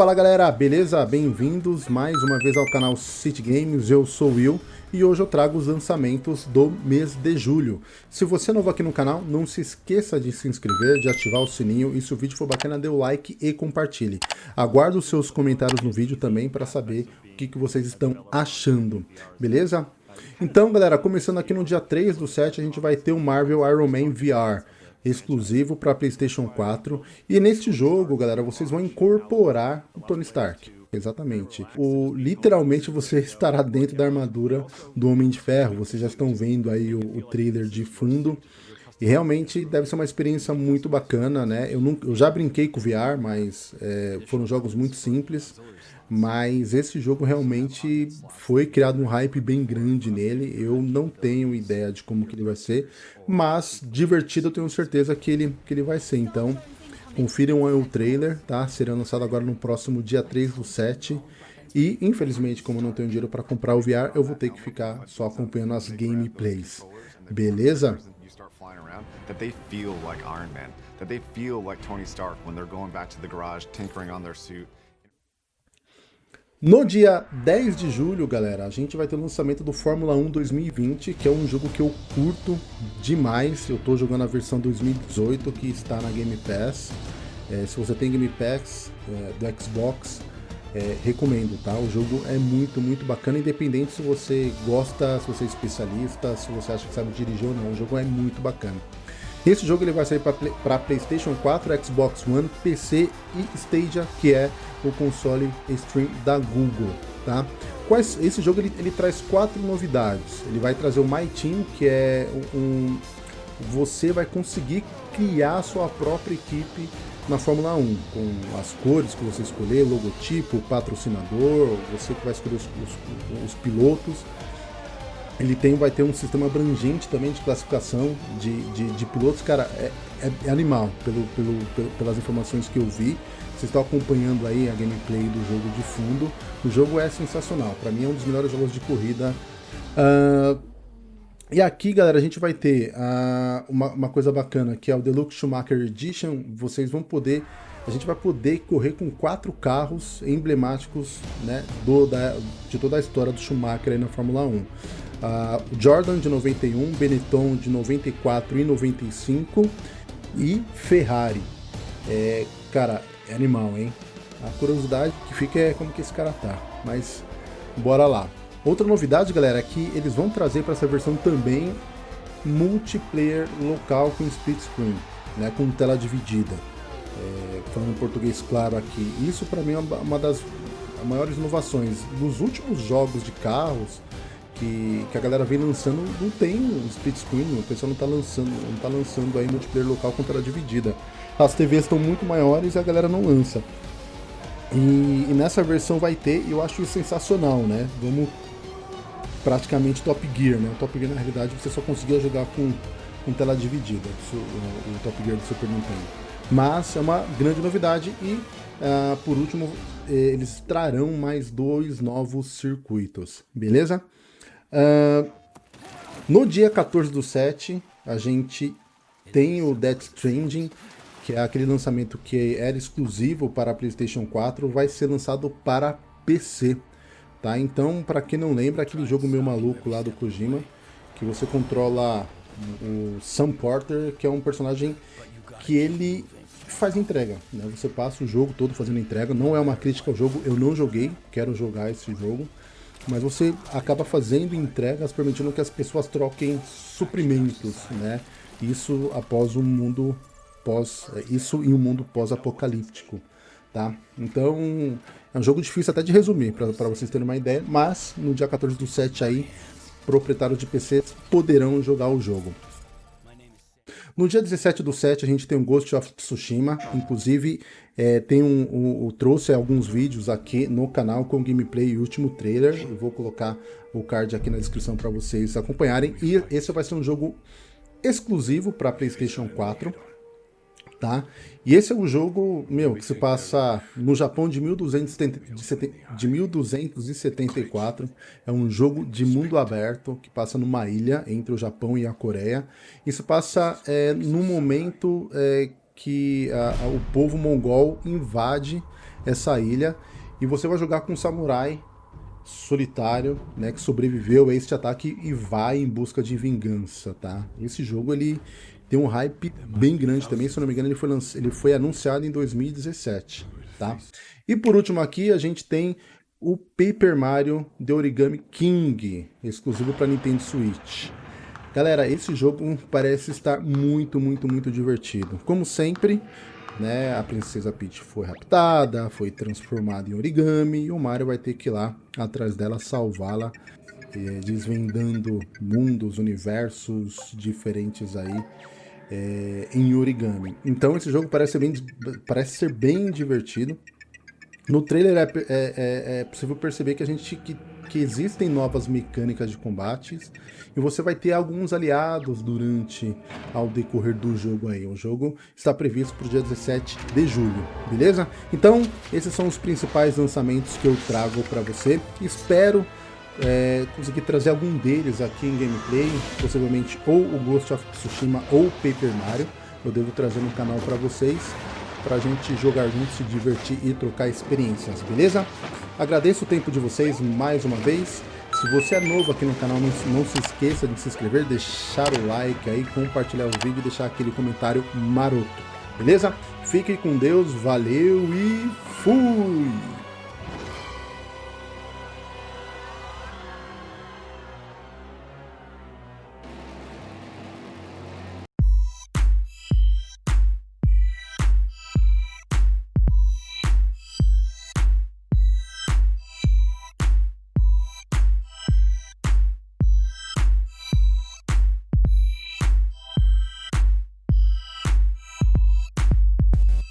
Fala galera, beleza? Bem-vindos mais uma vez ao canal City Games, eu sou o Will e hoje eu trago os lançamentos do mês de julho. Se você é novo aqui no canal, não se esqueça de se inscrever, de ativar o sininho e se o vídeo for bacana, dê o like e compartilhe. Aguardo os seus comentários no vídeo também para saber o que, que vocês estão achando, beleza? Então galera, começando aqui no dia 3 do 7, a gente vai ter o Marvel Iron Man VR exclusivo para PlayStation 4. E neste jogo, galera, vocês vão incorporar o Tony Stark. Exatamente. O, literalmente você estará dentro da armadura do Homem de Ferro. Vocês já estão vendo aí o, o trailer de fundo. E realmente deve ser uma experiência muito bacana, né? Eu, eu já brinquei com o VR, mas é, foram jogos muito simples. Mas esse jogo realmente foi criado um hype bem grande nele. Eu não tenho ideia de como que ele vai ser, mas divertido eu tenho certeza que ele, que ele vai ser. Então, confiram o trailer, tá? Será lançado agora no próximo dia 3 do 7. E, infelizmente, como não tenho dinheiro para comprar o VR, eu vou ter que ficar só acompanhando as gameplays. Beleza? That they feel like Iron Man, that they feel like Tony Stark when they're going back to the garage tinkering on their suit. No dia 10 de julho, galera, a gente vai ter o lançamento do Fórmula 1 2020, que é um jogo que eu curto demais. Eu tô jogando a versão 2018, que está na Game Pass. É, se você tem Game Pass é, do Xbox, é, recomendo, tá? O jogo é muito, muito bacana, independente se você gosta, se você é especialista, se você acha que sabe dirigir ou não. O jogo é muito bacana. Esse jogo ele vai sair para PlayStation 4, Xbox One, PC e Stadia, que é o console stream da Google, tá? Quais, esse jogo ele, ele traz quatro novidades. Ele vai trazer o My Team, que é um, você vai conseguir criar sua própria equipe na Fórmula 1, com as cores que você escolher, logotipo, patrocinador, você que vai escolher os, os, os pilotos. Ele tem, vai ter um sistema abrangente também de classificação de, de, de pilotos. Cara, é, é, é animal, pelo, pelo, pelas informações que eu vi. Vocês estão acompanhando aí a gameplay do jogo de fundo. O jogo é sensacional. Para mim é um dos melhores jogos de corrida. Uh, e aqui, galera, a gente vai ter uh, uma, uma coisa bacana, que é o Deluxe Schumacher Edition. Vocês vão poder a gente vai poder correr com quatro carros emblemáticos né, do, da, de toda a história do Schumacher na Fórmula 1 uh, Jordan de 91, Benetton de 94 e 95 e Ferrari. É, cara, é animal, hein? A curiosidade que fica é como que esse cara tá, mas bora lá. Outra novidade, galera, é que eles vão trazer para essa versão também multiplayer local com split screen, né, com tela dividida. É, falando em português claro aqui, isso para mim é uma das maiores inovações. Nos últimos jogos de carros, que, que a galera vem lançando, não tem split screen, o pessoal não está lançando, não tá lançando aí multiplayer local com tela dividida. As TVs estão muito maiores e a galera não lança. E, e, nessa versão vai ter, e eu acho sensacional, né? Vamos praticamente Top Gear, né? O Top Gear na realidade você só conseguia jogar com, com tela dividida, o, o Top Gear do Super Nintendo. Mas é uma grande novidade e, uh, por último, eh, eles trarão mais dois novos circuitos, beleza? Uh, no dia 14 do 7, a gente tem o Death Stranding, que é aquele lançamento que era exclusivo para a PlayStation 4, vai ser lançado para PC. Tá? Então, para quem não lembra, aquele jogo meio maluco lá do Kojima, que você controla o Sam Porter, que é um personagem que ele faz entrega. Né? Você passa o jogo todo fazendo entrega. Não é uma crítica ao jogo, eu não joguei, quero jogar esse jogo mas você acaba fazendo entregas permitindo que as pessoas troquem suprimentos, né? Isso após um mundo pós, isso em um mundo pós-apocalíptico, tá? Então, é um jogo difícil até de resumir, para vocês terem uma ideia, mas no dia 14 do 7 aí, proprietários de PC poderão jogar o jogo. No dia 17 do 7 a gente tem o Ghost of Tsushima, inclusive é, tem um, um, um, trouxe alguns vídeos aqui no canal com gameplay e último trailer, eu vou colocar o card aqui na descrição para vocês acompanharem, e esse vai ser um jogo exclusivo para Playstation 4, tá? E esse é um jogo, meu, que se passa no Japão de, 1270, de 1274. É um jogo de mundo aberto que passa numa ilha entre o Japão e a Coreia. E se passa é, num momento é, que a, a, o povo mongol invade essa ilha e você vai jogar com um samurai solitário, né, que sobreviveu a este ataque e vai em busca de vingança, tá? Esse jogo ele tem um hype bem grande também, se eu não me engano ele foi, ele foi anunciado em 2017, tá? E por último aqui a gente tem o Paper Mario The Origami King, exclusivo para Nintendo Switch. Galera, esse jogo parece estar muito, muito, muito divertido. Como sempre, né, a Princesa Peach foi raptada, foi transformada em origami, e o Mario vai ter que ir lá atrás dela salvá-la, eh, desvendando mundos, universos diferentes aí eh, em origami. Então esse jogo parece, bem, parece ser bem divertido. No trailer é, é, é, é possível perceber que a gente que que existem novas mecânicas de combates e você vai ter alguns aliados durante ao decorrer do jogo aí. O jogo está previsto para o dia 17 de julho, beleza? Então, esses são os principais lançamentos que eu trago para você. Espero é, conseguir trazer algum deles aqui em gameplay, possivelmente ou o Ghost of Tsushima ou o Paper Mario. Eu devo trazer no canal para vocês para a gente jogar juntos, se divertir e trocar experiências, beleza? Agradeço o tempo de vocês mais uma vez. Se você é novo aqui no canal, não, não se esqueça de se inscrever, deixar o like aí, compartilhar o vídeo e deixar aquele comentário maroto, beleza? Fiquem com Deus, valeu e fui!